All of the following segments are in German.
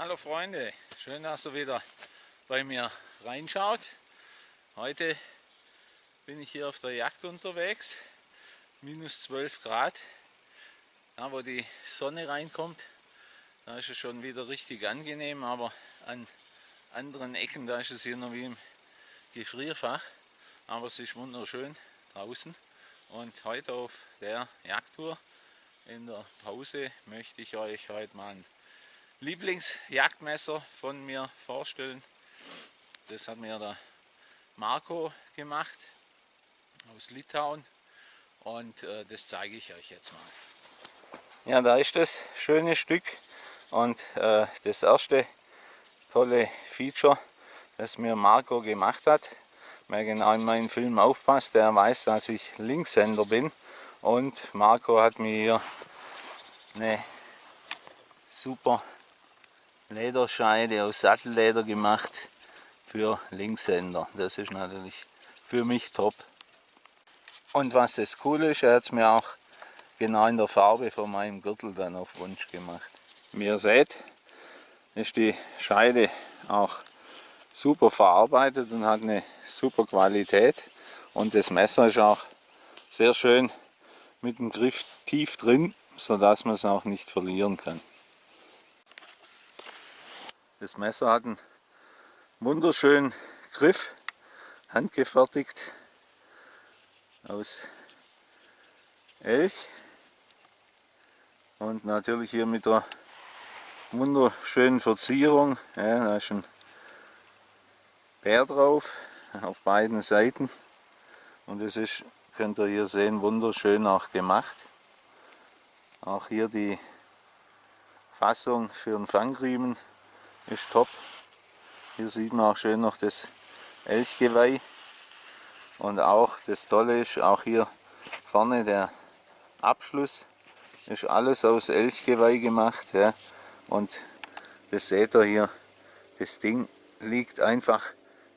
Hallo Freunde, schön, dass ihr wieder bei mir reinschaut. Heute bin ich hier auf der Jagd unterwegs, minus 12 Grad. Ja, wo die Sonne reinkommt, da ist es schon wieder richtig angenehm, aber an anderen Ecken, da ist es hier noch wie im Gefrierfach. Aber es ist wunderschön draußen und heute auf der Jagdtour in der Pause möchte ich euch heute mal ein Lieblingsjagdmesser von mir vorstellen. Das hat mir der Marco gemacht aus Litauen und äh, das zeige ich euch jetzt mal. Ja, da ist das schöne Stück und äh, das erste tolle Feature, das mir Marco gemacht hat. Wer genau in meinen Film aufpasst, der weiß, dass ich Linkshänder bin und Marco hat mir hier eine super Lederscheide aus Sattelleder gemacht für Linkshänder. Das ist natürlich für mich top. Und was das Coole ist, er hat es mir auch genau in der Farbe von meinem Gürtel dann auf Wunsch gemacht. Wie ihr seht, ist die Scheide auch super verarbeitet und hat eine super Qualität. Und das Messer ist auch sehr schön mit dem Griff tief drin, sodass man es auch nicht verlieren kann. Das Messer hat einen wunderschönen Griff, handgefertigt aus Elch und natürlich hier mit der wunderschönen Verzierung. Ja, da ist ein Bär drauf auf beiden Seiten und es ist, könnt ihr hier sehen, wunderschön auch gemacht. Auch hier die Fassung für den Fangriemen ist top. Hier sieht man auch schön noch das Elchgeweih. Und auch das Tolle ist, auch hier vorne der Abschluss ist alles aus Elchgeweih gemacht. Ja. Und das seht ihr hier, das Ding liegt einfach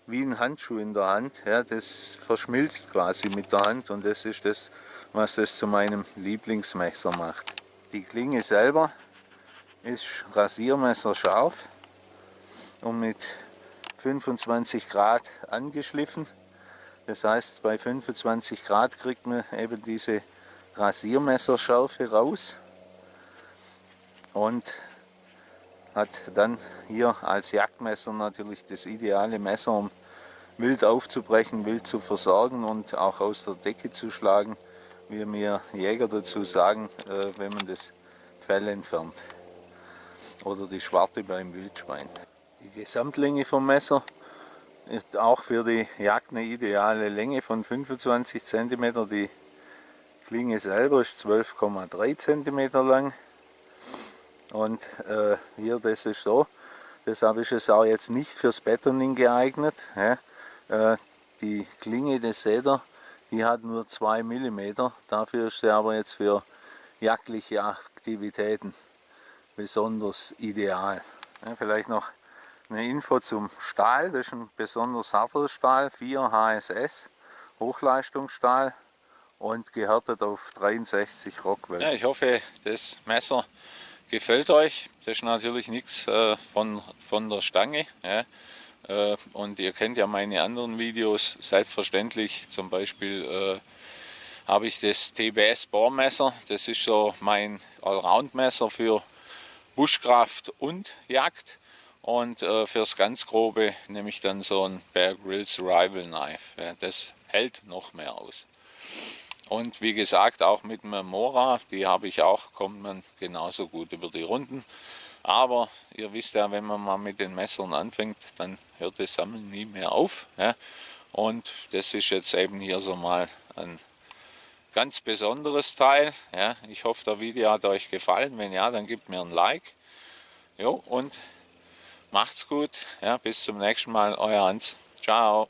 wie ein Handschuh in der Hand. Ja. Das verschmilzt quasi mit der Hand und das ist das, was das zu meinem Lieblingsmesser macht. Die Klinge selber ist Rasiermesser scharf und mit 25 Grad angeschliffen. Das heißt, bei 25 Grad kriegt man eben diese Rasiermesserschärfe raus und hat dann hier als Jagdmesser natürlich das ideale Messer, um wild aufzubrechen, wild zu versorgen und auch aus der Decke zu schlagen, wie mir Jäger dazu sagen, äh, wenn man das Fell entfernt oder die Schwarte beim Wildschwein. Die Gesamtlänge vom Messer ist auch für die Jagd eine ideale Länge von 25 cm. Die Klinge selber ist 12,3 cm lang. Und äh, hier, das ist so, deshalb ist es auch jetzt nicht fürs Betoning geeignet. Ja. Äh, die Klinge, das seht ihr, die hat nur 2 mm. Dafür ist sie aber jetzt für jagdliche Aktivitäten besonders ideal. Ja, vielleicht noch eine Info zum Stahl, das ist ein besonders harter Stahl, 4 HSS, Hochleistungsstahl und gehärtet auf 63 Rockwell. Ja, ich hoffe, das Messer gefällt euch. Das ist natürlich nichts äh, von, von der Stange. Ja. Äh, und ihr kennt ja meine anderen Videos, selbstverständlich zum Beispiel äh, habe ich das TBS Bohrmesser. Das ist so mein Allround-Messer für Buschkraft und Jagd. Und äh, fürs ganz Grobe nehme ich dann so ein Bear Grylls Rival Knife. Ja, das hält noch mehr aus. Und wie gesagt, auch mit einem Mora, die habe ich auch, kommt man genauso gut über die Runden. Aber ihr wisst ja, wenn man mal mit den Messern anfängt, dann hört das Sammeln nie mehr auf. Ja. Und das ist jetzt eben hier so mal ein ganz besonderes Teil. Ja. Ich hoffe, der Video hat euch gefallen. Wenn ja, dann gebt mir ein Like. Jo, und Macht's gut, ja, bis zum nächsten Mal, euer Hans. Ciao.